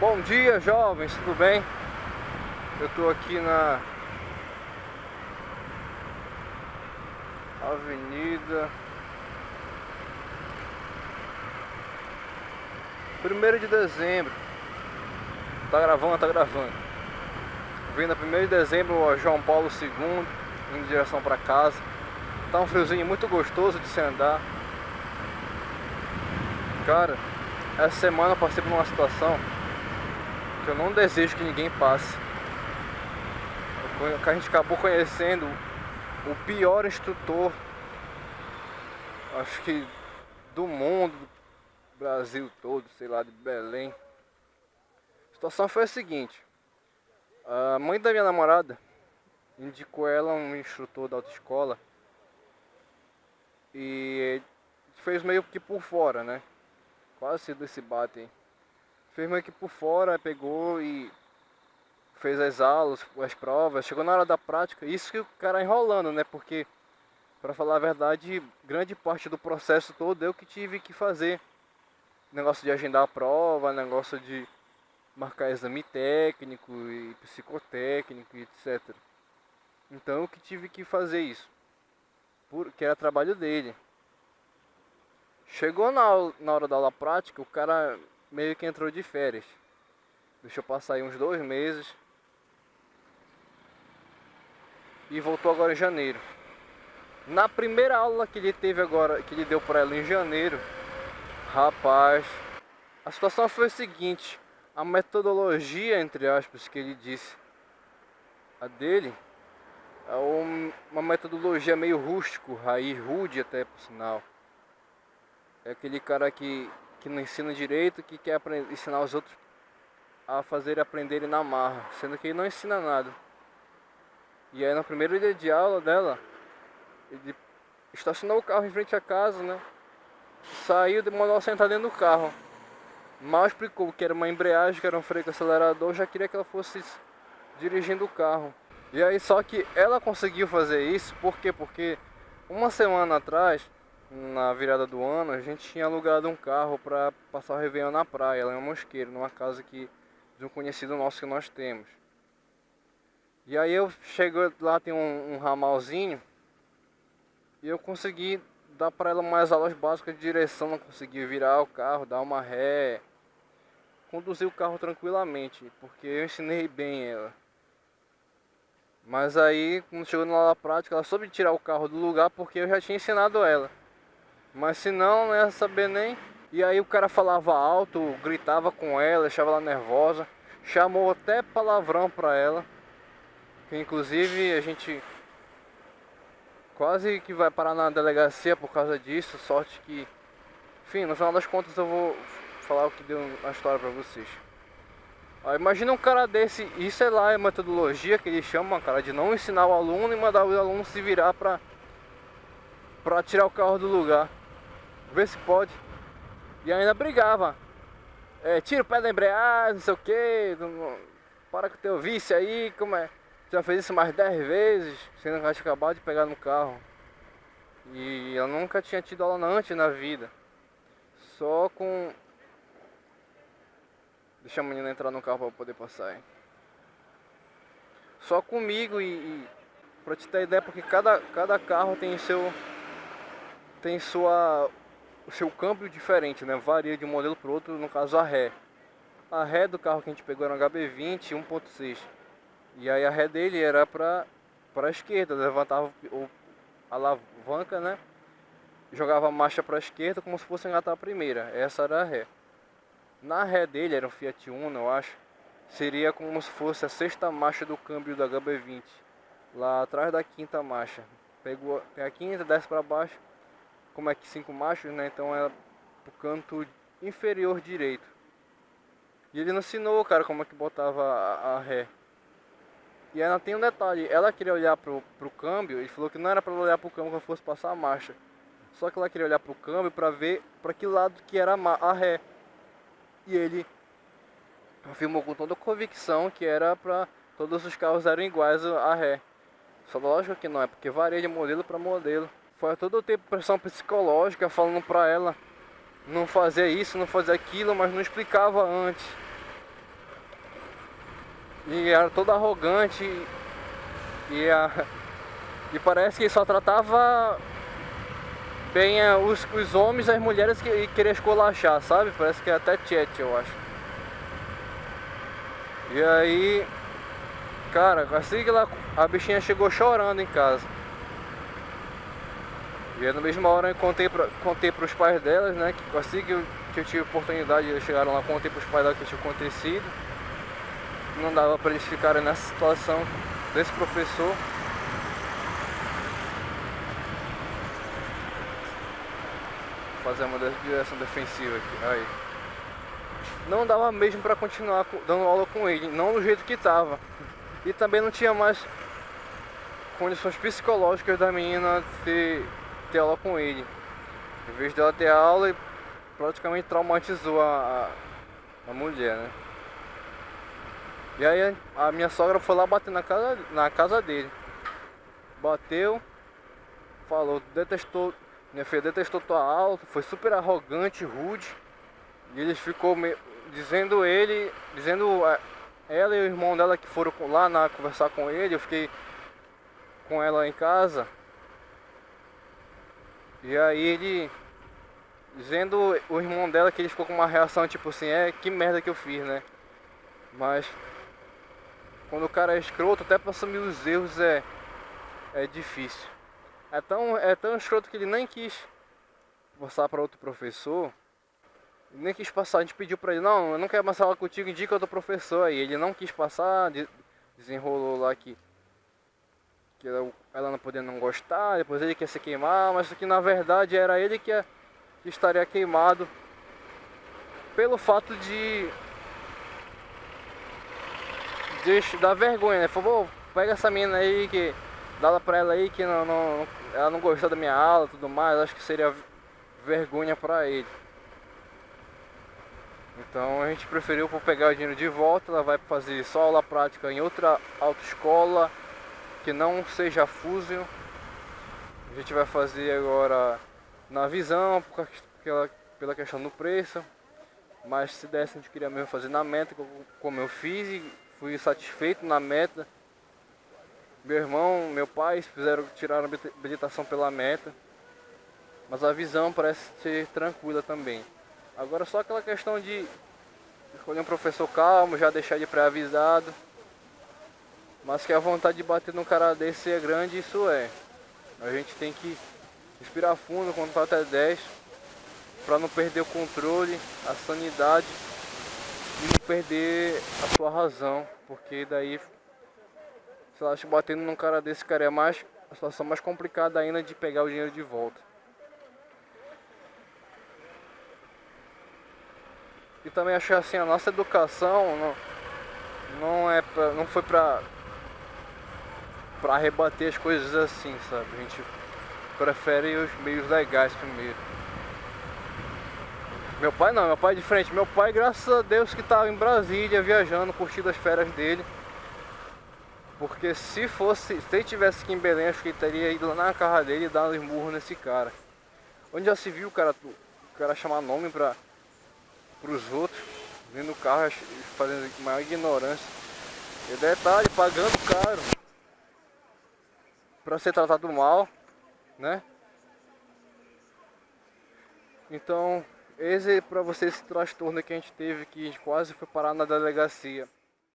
Bom dia jovens, tudo bem? Eu tô aqui na Avenida Primeiro de dezembro. Tá gravando, tá gravando. Vindo a 1 de dezembro, João Paulo II Indo em direção pra casa. Tá um friozinho muito gostoso de se andar. Cara, essa semana eu passei por uma situação que eu não desejo que ninguém passe. A gente acabou conhecendo o pior instrutor, acho que do mundo, do Brasil todo, sei lá, de Belém. A situação foi a seguinte, a mãe da minha namorada indicou ela um instrutor da autoescola e fez meio que por fora, né? Quase se desse bate meio que por fora, pegou e fez as aulas, as provas, chegou na hora da prática, isso que o cara enrolando, né? Porque, para falar a verdade, grande parte do processo todo eu que tive que fazer. Negócio de agendar a prova, negócio de marcar exame técnico e psicotécnico e etc. Então eu que tive que fazer isso, porque era trabalho dele. Chegou na, na hora da aula prática, o cara meio que entrou de férias. Deixou passar aí uns dois meses. E voltou agora em janeiro. Na primeira aula que ele teve agora, que ele deu para ela em janeiro, rapaz, a situação foi a seguinte, a metodologia, entre aspas, que ele disse, a dele, é uma metodologia meio rústico, raiz rude até por sinal. É aquele cara que que não ensina direito, que quer aprender, ensinar os outros a fazer aprenderem na marra, sendo que ele não ensina nada. E aí no primeiro dia de aula dela, ele estacionou o carro em frente à casa, né? Saiu, demorou a sentar dentro do carro. Mal explicou que era uma embreagem, que era um freio com acelerador, já queria que ela fosse dirigindo o carro. E aí só que ela conseguiu fazer isso, por quê? Porque uma semana atrás na virada do ano, a gente tinha alugado um carro para passar o Réveillon na praia, lá em Mosqueiro, numa casa que, de um conhecido nosso que nós temos. E aí eu chego lá, tem um, um ramalzinho, e eu consegui dar para ela mais aulas básicas de direção, não consegui virar o carro, dar uma ré, conduzir o carro tranquilamente, porque eu ensinei bem ela. Mas aí, quando chegou na aula prática, ela soube tirar o carro do lugar porque eu já tinha ensinado ela. Mas se não, não ia saber nem. E aí o cara falava alto, gritava com ela, deixava ela nervosa. Chamou até palavrão pra ela. Que inclusive a gente quase que vai parar na delegacia por causa disso. Sorte que. Enfim, no final das contas eu vou falar o que deu na história pra vocês. Ó, imagina um cara desse, isso é lá a metodologia que ele chama, cara, de não ensinar o aluno e mandar o aluno se virar pra, pra tirar o carro do lugar ver se pode. E ainda brigava. É, tira o pé da embreagem, não sei o que, para com o teu vício aí, como é. Já fez isso mais 10 vezes, sendo que acabado de pegar no carro. E eu nunca tinha tido aula antes na vida. Só com... Deixa a menina entrar no carro para poder passar aí. Só comigo e, e... Pra te ter ideia, porque cada, cada carro tem seu... Tem sua o seu câmbio diferente, né? Varia de um modelo para outro, no caso a ré. A ré do carro que a gente pegou era um HB20 1.6. E aí a ré dele era para para a esquerda, levantava o, a alavanca, né? Jogava a marcha para a esquerda como se fosse engatar a primeira. Essa era a ré. Na ré dele, era um Fiat Uno, eu acho, seria como se fosse a sexta marcha do câmbio do HB20. Lá atrás da quinta marcha. Pegou, tem a quinta, desce para baixo, como é que cinco machos, né? Então é pro canto inferior direito. E ele não ensinou, cara, como é que botava a, a ré. E ainda tem um detalhe, ela queria olhar pro, pro câmbio, ele falou que não era para olhar pro câmbio quando fosse passar a marcha. Só que ela queria olhar pro câmbio para ver para que lado que era a, a ré. E ele afirmou com toda convicção que era para todos os carros eram iguais a ré. Só lógico que não é, porque varia de modelo para modelo. Foi todo o tempo pressão psicológica falando pra ela não fazer isso, não fazer aquilo, mas não explicava antes. E era todo arrogante e, a, e parece que só tratava bem é, os, os homens e as mulheres que queria escolachar, sabe? Parece que é até chat, eu acho. E aí, cara, assim que ela, a bichinha chegou chorando em casa. E na mesma hora eu contei, pra, contei pros pais delas, né? Que assim que eu, que eu tive oportunidade, eles chegaram lá, contei pros pais delas que tinha acontecido. Não dava pra eles ficarem nessa situação desse professor. fazer uma direção defensiva aqui. Aí. Não dava mesmo para continuar dando aula com ele, não do jeito que estava. E também não tinha mais condições psicológicas da menina ter, ter aula com ele. Em vez dela ter aula, praticamente traumatizou a, a, a mulher, né? E aí a minha sogra foi lá bater na casa, na casa dele. Bateu, falou, detestou minha filha detestou tua aula, foi super arrogante, rude. E eles ficou me... dizendo ele, dizendo é, ela e o irmão dela que foram lá na, conversar com ele, eu fiquei com ela em casa. E aí ele dizendo o irmão dela que ele ficou com uma reação tipo assim, é que merda que eu fiz, né? Mas quando o cara é escroto, até pra assumir os erros é, é difícil. É tão, é tão escroto que ele nem quis passar para outro professor. Nem quis passar, a gente pediu para ele, não, eu não quero mais falar contigo, indica outro professor aí. Ele não quis passar, desenrolou lá que, que ela não podia não gostar, depois ele quer se queimar, mas que na verdade era ele que, que estaria queimado pelo fato de, de dar vergonha, né? Falou, pega essa menina aí que dá pra ela aí que não, não, ela não gostou da minha aula e tudo mais, acho que seria vergonha pra ele. Então a gente preferiu por pegar o dinheiro de volta, ela vai fazer só aula prática em outra autoescola que não seja Fusion. A gente vai fazer agora na visão, pela, pela questão do preço. Mas se desse a gente queria mesmo fazer na meta, como eu fiz e fui satisfeito na meta. Meu irmão, meu pai fizeram tiraram a habilitação pela meta. Mas a visão parece ser tranquila também. Agora só aquela questão de escolher um professor calmo, já deixar ele pré-avisado. Mas que a vontade de bater num cara desse é grande, isso é. A gente tem que respirar fundo, contar até 10 para não perder o controle, a sanidade e não perder a sua razão, porque daí se ela batendo num cara desse, cara, é mais a situação mais complicada ainda de pegar o dinheiro de volta. E também achei assim, a nossa educação não, não é pra, não foi pra para rebater as coisas assim, sabe? A gente prefere os meios legais primeiro. Meu pai não, meu pai é de frente. Meu pai, graças a Deus, que estava em Brasília viajando, curtindo as férias dele. Porque se fosse, se ele tivesse aqui em Belém, acho que ele teria ido lá na casa dele e dado um esmurro nesse cara. Onde já se viu o cara, o cara chamar nome para os outros, dentro do carro, fazendo maior ignorância. E detalhe, pagando caro para ser tratado mal, né? Então, esse é para vocês esse transtorno que a gente teve que a gente quase foi parar na delegacia.